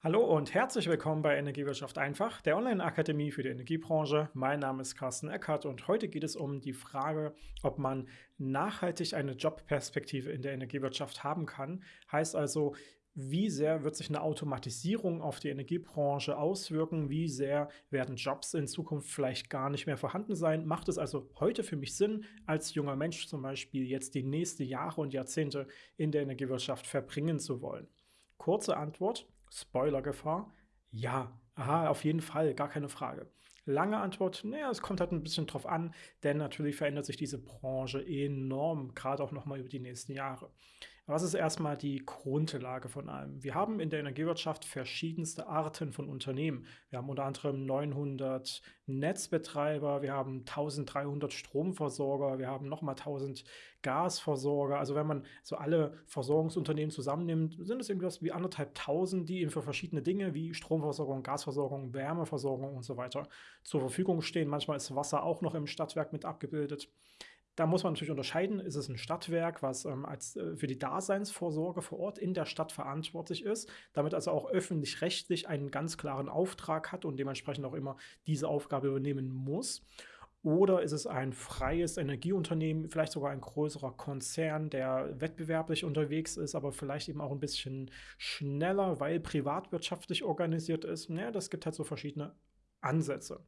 Hallo und herzlich willkommen bei Energiewirtschaft einfach, der Online-Akademie für die Energiebranche. Mein Name ist Carsten Eckert und heute geht es um die Frage, ob man nachhaltig eine Jobperspektive in der Energiewirtschaft haben kann. Heißt also, wie sehr wird sich eine Automatisierung auf die Energiebranche auswirken? Wie sehr werden Jobs in Zukunft vielleicht gar nicht mehr vorhanden sein? Macht es also heute für mich Sinn, als junger Mensch zum Beispiel jetzt die nächsten Jahre und Jahrzehnte in der Energiewirtschaft verbringen zu wollen? Kurze Antwort, Spoilergefahr? Ja, aha, auf jeden Fall, gar keine Frage. Lange Antwort, naja, es kommt halt ein bisschen drauf an, denn natürlich verändert sich diese Branche enorm, gerade auch nochmal über die nächsten Jahre. Was ist erstmal die Grundlage von allem? Wir haben in der Energiewirtschaft verschiedenste Arten von Unternehmen. Wir haben unter anderem 900 Netzbetreiber, wir haben 1300 Stromversorger, wir haben nochmal 1000 Gasversorger. Also wenn man so alle Versorgungsunternehmen zusammennimmt, sind es irgendwas wie anderthalb tausend, die eben für verschiedene Dinge wie Stromversorgung, Gasversorgung, Wärmeversorgung und so weiter zur Verfügung stehen. Manchmal ist Wasser auch noch im Stadtwerk mit abgebildet. Da muss man natürlich unterscheiden, ist es ein Stadtwerk, was ähm, als, äh, für die Daseinsvorsorge vor Ort in der Stadt verantwortlich ist, damit also auch öffentlich-rechtlich einen ganz klaren Auftrag hat und dementsprechend auch immer diese Aufgabe übernehmen muss. Oder ist es ein freies Energieunternehmen, vielleicht sogar ein größerer Konzern, der wettbewerblich unterwegs ist, aber vielleicht eben auch ein bisschen schneller, weil privatwirtschaftlich organisiert ist? Ja, das gibt halt so verschiedene Ansätze.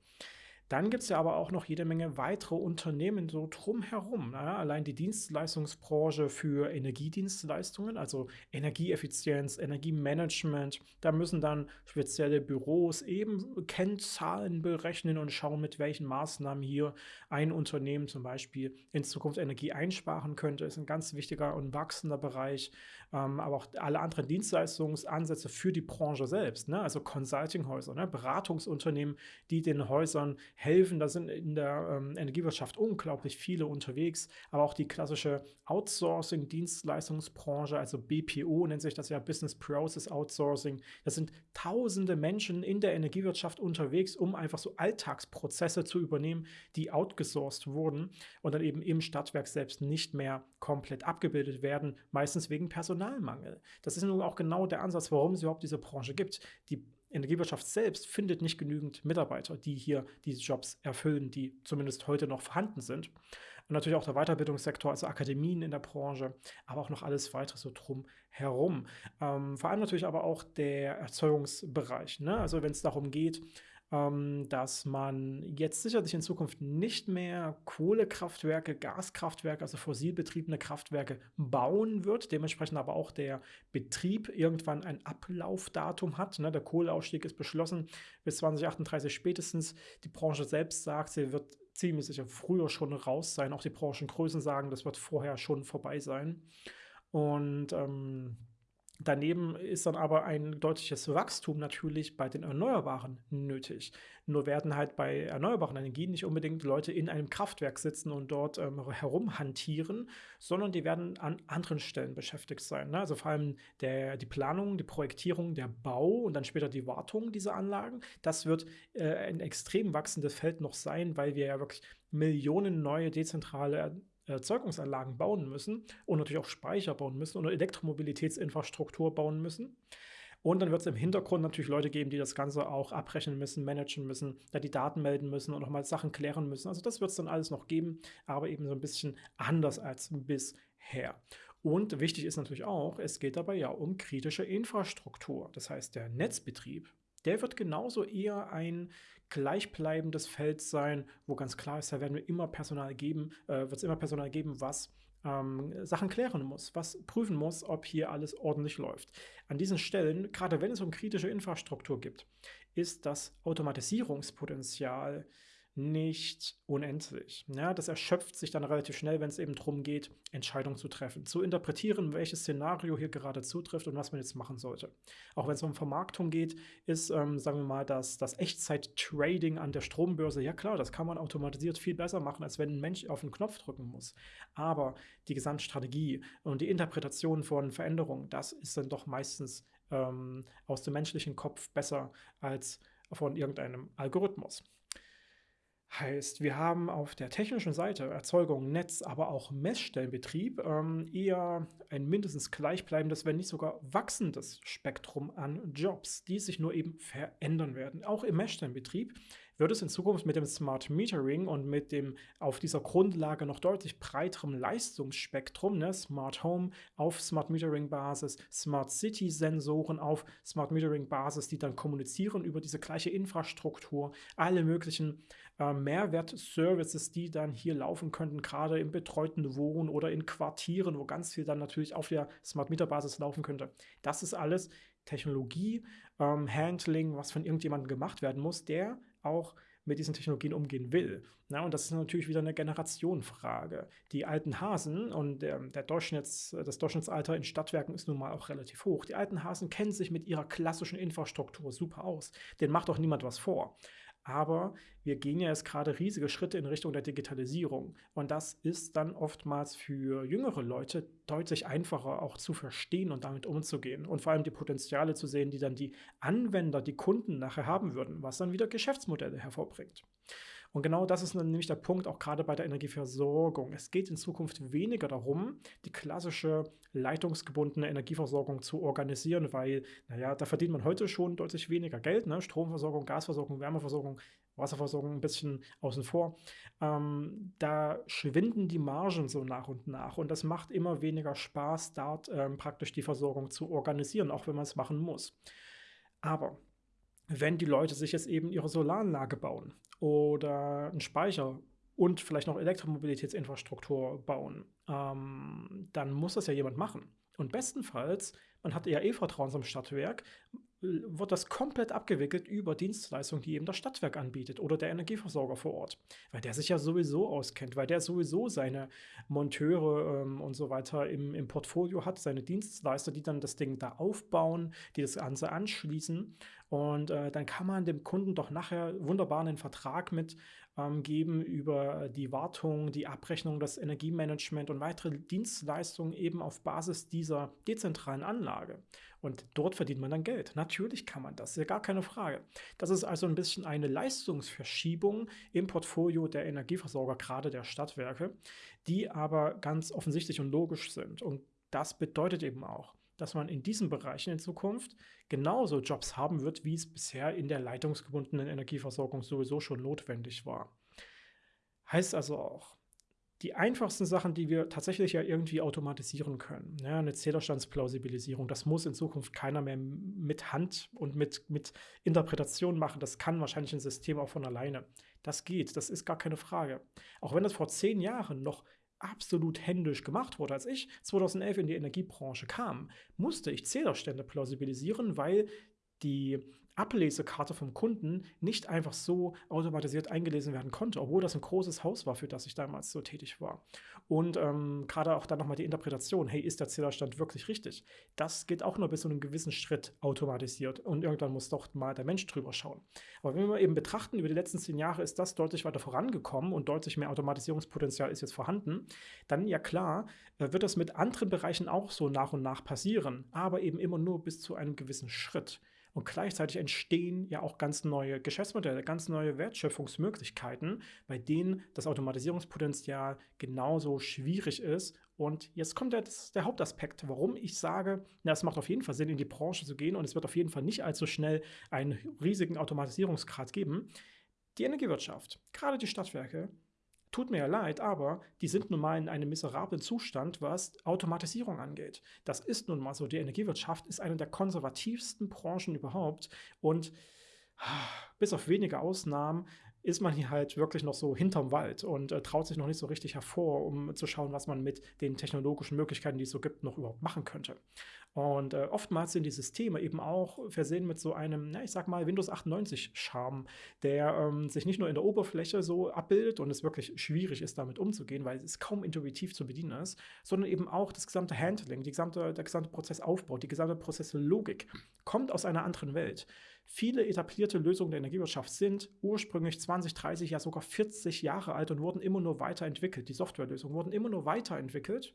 Dann gibt es ja aber auch noch jede Menge weitere Unternehmen so drumherum. Ja, allein die Dienstleistungsbranche für Energiedienstleistungen, also Energieeffizienz, Energiemanagement, da müssen dann spezielle Büros eben Kennzahlen berechnen und schauen, mit welchen Maßnahmen hier ein Unternehmen zum Beispiel in Zukunft Energie einsparen könnte. Ist ein ganz wichtiger und wachsender Bereich. Ähm, aber auch alle anderen Dienstleistungsansätze für die Branche selbst, ne? also Consultinghäuser, ne? Beratungsunternehmen, die den Häusern helfen. Da sind in der ähm, Energiewirtschaft unglaublich viele unterwegs, aber auch die klassische Outsourcing-Dienstleistungsbranche, also BPO nennt sich das ja Business Process Outsourcing. Das sind tausende Menschen in der Energiewirtschaft unterwegs, um einfach so Alltagsprozesse zu übernehmen, die outgesourced wurden und dann eben im Stadtwerk selbst nicht mehr komplett abgebildet werden, meistens wegen Personalmangel. Das ist nun auch genau der Ansatz, warum es überhaupt diese Branche gibt. Die Energiewirtschaft selbst findet nicht genügend Mitarbeiter, die hier diese Jobs erfüllen, die zumindest heute noch vorhanden sind. Und natürlich auch der Weiterbildungssektor, also Akademien in der Branche, aber auch noch alles weitere so drum herum. Ähm, vor allem natürlich aber auch der Erzeugungsbereich. Ne? Also wenn es darum geht, ähm, dass man jetzt sicherlich in Zukunft nicht mehr Kohlekraftwerke, Gaskraftwerke, also fossilbetriebene Kraftwerke bauen wird, dementsprechend aber auch der Betrieb irgendwann ein Ablaufdatum hat. Ne? Der Kohleausstieg ist beschlossen bis 2038 spätestens. Die Branche selbst sagt, sie wird ziemlich sicher früher schon raus sein. Auch die Branchengrößen sagen, das wird vorher schon vorbei sein. Und ähm, Daneben ist dann aber ein deutliches Wachstum natürlich bei den Erneuerbaren nötig. Nur werden halt bei erneuerbaren Energien nicht unbedingt Leute in einem Kraftwerk sitzen und dort ähm, herumhantieren, sondern die werden an anderen Stellen beschäftigt sein. Ne? Also vor allem der, die Planung, die Projektierung, der Bau und dann später die Wartung dieser Anlagen. Das wird äh, ein extrem wachsendes Feld noch sein, weil wir ja wirklich Millionen neue dezentrale Erzeugungsanlagen bauen müssen und natürlich auch Speicher bauen müssen oder Elektromobilitätsinfrastruktur bauen müssen. Und dann wird es im Hintergrund natürlich Leute geben, die das Ganze auch abrechnen müssen, managen müssen, da die Daten melden müssen und nochmal Sachen klären müssen. Also das wird es dann alles noch geben, aber eben so ein bisschen anders als bisher. Und wichtig ist natürlich auch, es geht dabei ja um kritische Infrastruktur. Das heißt, der Netzbetrieb der wird genauso eher ein gleichbleibendes Feld sein, wo ganz klar ist, da werden wir immer Personal geben, äh, wird es immer Personal geben, was ähm, Sachen klären muss, was prüfen muss, ob hier alles ordentlich läuft. An diesen Stellen, gerade wenn es um kritische Infrastruktur gibt, ist das Automatisierungspotenzial nicht unendlich. Ja, das erschöpft sich dann relativ schnell, wenn es eben darum geht, Entscheidungen zu treffen, zu interpretieren, welches Szenario hier gerade zutrifft und was man jetzt machen sollte. Auch wenn es um Vermarktung geht, ist, ähm, sagen wir mal, das, das Echtzeit-Trading an der Strombörse, ja klar, das kann man automatisiert viel besser machen, als wenn ein Mensch auf den Knopf drücken muss. Aber die Gesamtstrategie und die Interpretation von Veränderungen, das ist dann doch meistens ähm, aus dem menschlichen Kopf besser als von irgendeinem Algorithmus. Heißt, wir haben auf der technischen Seite Erzeugung, Netz, aber auch Messstellenbetrieb ähm, eher ein mindestens gleichbleibendes, wenn nicht sogar wachsendes Spektrum an Jobs, die sich nur eben verändern werden. Auch im Messstellenbetrieb wird es in Zukunft mit dem Smart Metering und mit dem auf dieser Grundlage noch deutlich breiteren Leistungsspektrum, ne, Smart Home auf Smart Metering Basis, Smart City Sensoren auf Smart Metering Basis, die dann kommunizieren über diese gleiche Infrastruktur, alle möglichen äh, Mehrwert-Services, die dann hier laufen könnten, gerade im betreuten Wohnen oder in Quartieren, wo ganz viel dann natürlich auf der Smart Meter Basis laufen könnte. Das ist alles Technologie, ähm, Handling, was von irgendjemandem gemacht werden muss, der auch mit diesen Technologien umgehen will. Na, und das ist natürlich wieder eine Generationenfrage. Die alten Hasen und der, der Durchschnitts, das Durchschnittsalter in Stadtwerken ist nun mal auch relativ hoch. Die alten Hasen kennen sich mit ihrer klassischen Infrastruktur super aus. Den macht doch niemand was vor. Aber wir gehen ja jetzt gerade riesige Schritte in Richtung der Digitalisierung. Und das ist dann oftmals für jüngere Leute deutlich einfacher auch zu verstehen und damit umzugehen. Und vor allem die Potenziale zu sehen, die dann die Anwender, die Kunden nachher haben würden, was dann wieder Geschäftsmodelle hervorbringt. Und genau das ist nämlich der Punkt auch gerade bei der Energieversorgung. Es geht in Zukunft weniger darum, die klassische leitungsgebundene Energieversorgung zu organisieren, weil, naja, da verdient man heute schon deutlich weniger Geld. Ne? Stromversorgung, Gasversorgung, Wärmeversorgung, Wasserversorgung ein bisschen außen vor. Ähm, da schwinden die Margen so nach und nach und das macht immer weniger Spaß, dort ähm, praktisch die Versorgung zu organisieren, auch wenn man es machen muss. Aber wenn die Leute sich jetzt eben ihre Solaranlage bauen oder einen Speicher und vielleicht noch Elektromobilitätsinfrastruktur bauen, ähm, dann muss das ja jemand machen. Und bestenfalls, man hat ja eh Vertrauen zum Stadtwerk, wird das komplett abgewickelt über Dienstleistungen, die eben das Stadtwerk anbietet oder der Energieversorger vor Ort. Weil der sich ja sowieso auskennt, weil der sowieso seine Monteure ähm, und so weiter im, im Portfolio hat, seine Dienstleister, die dann das Ding da aufbauen, die das Ganze anschließen. Und äh, dann kann man dem Kunden doch nachher wunderbar einen Vertrag mit ähm, geben über die Wartung, die Abrechnung, das Energiemanagement und weitere Dienstleistungen eben auf Basis dieser dezentralen Anlage. Und dort verdient man dann Geld. Natürlich kann man das, ist ja gar keine Frage. Das ist also ein bisschen eine Leistungsverschiebung im Portfolio der Energieversorger, gerade der Stadtwerke, die aber ganz offensichtlich und logisch sind. Und das bedeutet eben auch, dass man in diesen Bereichen in Zukunft genauso Jobs haben wird, wie es bisher in der leitungsgebundenen Energieversorgung sowieso schon notwendig war. Heißt also auch, die einfachsten Sachen, die wir tatsächlich ja irgendwie automatisieren können. Ja, eine Zählerstandsplausibilisierung, das muss in Zukunft keiner mehr mit Hand und mit, mit Interpretation machen. Das kann wahrscheinlich ein System auch von alleine. Das geht, das ist gar keine Frage. Auch wenn das vor zehn Jahren noch absolut händisch gemacht wurde. Als ich 2011 in die Energiebranche kam, musste ich Zählerstände plausibilisieren, weil die Ablesekarte vom Kunden nicht einfach so automatisiert eingelesen werden konnte, obwohl das ein großes Haus war, für das ich damals so tätig war. Und ähm, gerade auch dann nochmal die Interpretation, hey, ist der Zählerstand wirklich richtig? Das geht auch nur bis zu einem gewissen Schritt automatisiert und irgendwann muss doch mal der Mensch drüber schauen. Aber wenn wir eben betrachten, über die letzten zehn Jahre ist das deutlich weiter vorangekommen und deutlich mehr Automatisierungspotenzial ist jetzt vorhanden, dann ja klar, äh, wird das mit anderen Bereichen auch so nach und nach passieren, aber eben immer nur bis zu einem gewissen Schritt. Und gleichzeitig entstehen ja auch ganz neue Geschäftsmodelle, ganz neue Wertschöpfungsmöglichkeiten, bei denen das Automatisierungspotenzial genauso schwierig ist. Und jetzt kommt der, der Hauptaspekt, warum ich sage, na, es macht auf jeden Fall Sinn, in die Branche zu gehen und es wird auf jeden Fall nicht allzu schnell einen riesigen Automatisierungsgrad geben. Die Energiewirtschaft, gerade die Stadtwerke, Tut mir ja leid, aber die sind nun mal in einem miserablen Zustand, was Automatisierung angeht. Das ist nun mal so. Die Energiewirtschaft ist eine der konservativsten Branchen überhaupt und ah, bis auf wenige Ausnahmen ist man hier halt wirklich noch so hinterm Wald und äh, traut sich noch nicht so richtig hervor, um zu schauen, was man mit den technologischen Möglichkeiten, die es so gibt, noch überhaupt machen könnte. Und äh, oftmals sind die Systeme eben auch versehen mit so einem, na, ich sag mal, Windows 98 Charme, der ähm, sich nicht nur in der Oberfläche so abbildet und es wirklich schwierig ist, damit umzugehen, weil es kaum intuitiv zu bedienen ist, sondern eben auch das gesamte Handling, die gesamte, der gesamte Prozessaufbau, die gesamte Prozesslogik kommt aus einer anderen Welt. Viele etablierte Lösungen der Energiewirtschaft sind ursprünglich 20, 30, ja sogar 40 Jahre alt und wurden immer nur weiterentwickelt. Die Softwarelösungen wurden immer nur weiterentwickelt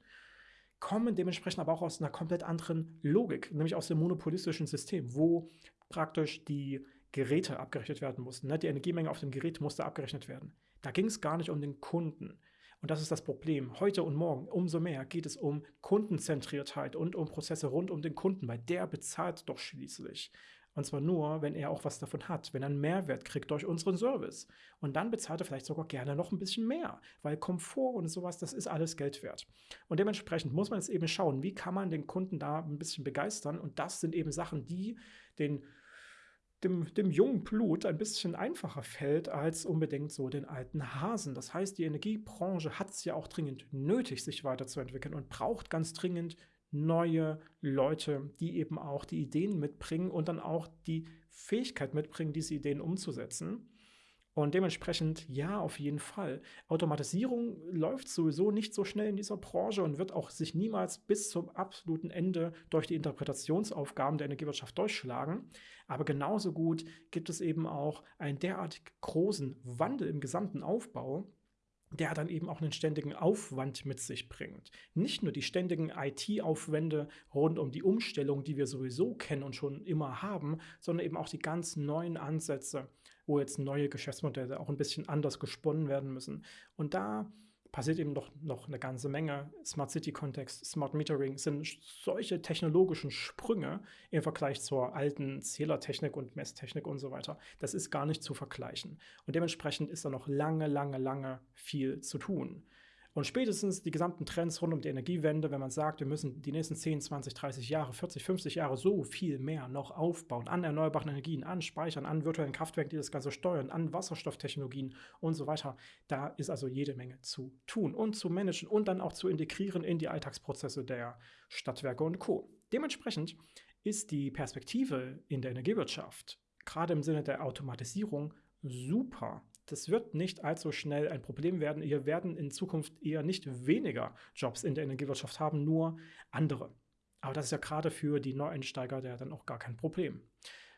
kommen dementsprechend aber auch aus einer komplett anderen Logik, nämlich aus dem monopolistischen System, wo praktisch die Geräte abgerechnet werden mussten. Ne? Die Energiemenge auf dem Gerät musste abgerechnet werden. Da ging es gar nicht um den Kunden. Und das ist das Problem. Heute und morgen umso mehr geht es um Kundenzentriertheit und um Prozesse rund um den Kunden, weil der bezahlt doch schließlich. Und zwar nur, wenn er auch was davon hat, wenn er einen Mehrwert kriegt durch unseren Service. Und dann bezahlt er vielleicht sogar gerne noch ein bisschen mehr, weil Komfort und sowas, das ist alles Geld wert. Und dementsprechend muss man jetzt eben schauen, wie kann man den Kunden da ein bisschen begeistern. Und das sind eben Sachen, die den dem, dem jungen Blut ein bisschen einfacher fällt als unbedingt so den alten Hasen. Das heißt, die Energiebranche hat es ja auch dringend nötig, sich weiterzuentwickeln und braucht ganz dringend neue Leute, die eben auch die Ideen mitbringen und dann auch die Fähigkeit mitbringen, diese Ideen umzusetzen. Und dementsprechend, ja, auf jeden Fall. Automatisierung läuft sowieso nicht so schnell in dieser Branche und wird auch sich niemals bis zum absoluten Ende durch die Interpretationsaufgaben der Energiewirtschaft durchschlagen. Aber genauso gut gibt es eben auch einen derartig großen Wandel im gesamten Aufbau, der dann eben auch einen ständigen Aufwand mit sich bringt. Nicht nur die ständigen IT-Aufwände rund um die Umstellung, die wir sowieso kennen und schon immer haben, sondern eben auch die ganz neuen Ansätze, wo jetzt neue Geschäftsmodelle auch ein bisschen anders gesponnen werden müssen. Und da passiert eben noch, noch eine ganze Menge. Smart City-Kontext, Smart Metering sind solche technologischen Sprünge im Vergleich zur alten Zählertechnik und Messtechnik und so weiter. Das ist gar nicht zu vergleichen. Und dementsprechend ist da noch lange, lange, lange viel zu tun. Und spätestens die gesamten Trends rund um die Energiewende, wenn man sagt, wir müssen die nächsten 10, 20, 30 Jahre, 40, 50 Jahre so viel mehr noch aufbauen an erneuerbaren Energien, an Speichern, an virtuellen Kraftwerken, die das Ganze steuern, an Wasserstofftechnologien und so weiter. Da ist also jede Menge zu tun und zu managen und dann auch zu integrieren in die Alltagsprozesse der Stadtwerke und Co. Dementsprechend ist die Perspektive in der Energiewirtschaft, gerade im Sinne der Automatisierung, super das wird nicht allzu schnell ein Problem werden. Wir werden in Zukunft eher nicht weniger Jobs in der Energiewirtschaft haben, nur andere. Aber das ist ja gerade für die Neueinsteiger ja dann auch gar kein Problem.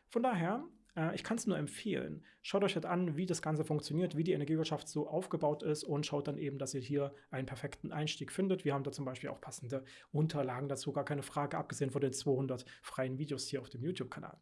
Von daher, äh, ich kann es nur empfehlen. Schaut euch halt an, wie das Ganze funktioniert, wie die Energiewirtschaft so aufgebaut ist und schaut dann eben, dass ihr hier einen perfekten Einstieg findet. Wir haben da zum Beispiel auch passende Unterlagen dazu, gar keine Frage, abgesehen von den 200 freien Videos hier auf dem YouTube-Kanal.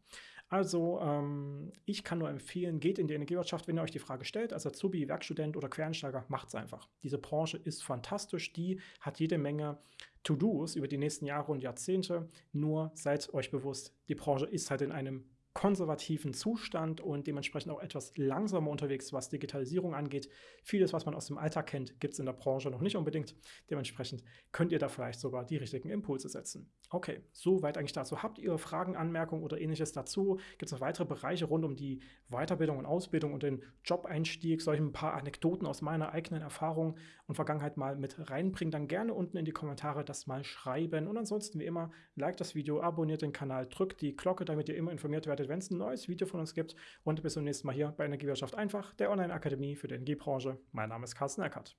Also, ähm, ich kann nur empfehlen, geht in die Energiewirtschaft, wenn ihr euch die Frage stellt, als Azubi, Werkstudent oder Quereinsteiger, macht es einfach. Diese Branche ist fantastisch, die hat jede Menge To-Dos über die nächsten Jahre und Jahrzehnte. Nur seid euch bewusst, die Branche ist halt in einem konservativen Zustand und dementsprechend auch etwas langsamer unterwegs, was Digitalisierung angeht. Vieles, was man aus dem Alltag kennt, gibt es in der Branche noch nicht unbedingt. Dementsprechend könnt ihr da vielleicht sogar die richtigen Impulse setzen. Okay, soweit eigentlich dazu. Habt ihr Fragen, Anmerkungen oder ähnliches dazu? Gibt es noch weitere Bereiche rund um die Weiterbildung und Ausbildung und den Job-Einstieg? Soll ich ein paar Anekdoten aus meiner eigenen Erfahrung und Vergangenheit mal mit reinbringen? Dann gerne unten in die Kommentare das mal schreiben. Und ansonsten wie immer, like das Video, abonniert den Kanal, drückt die Glocke, damit ihr immer informiert werdet, wenn es ein neues Video von uns gibt. Und bis zum nächsten Mal hier bei Energiewirtschaft einfach, der Online-Akademie für die Energiebranche. Mein Name ist Carsten Eckert.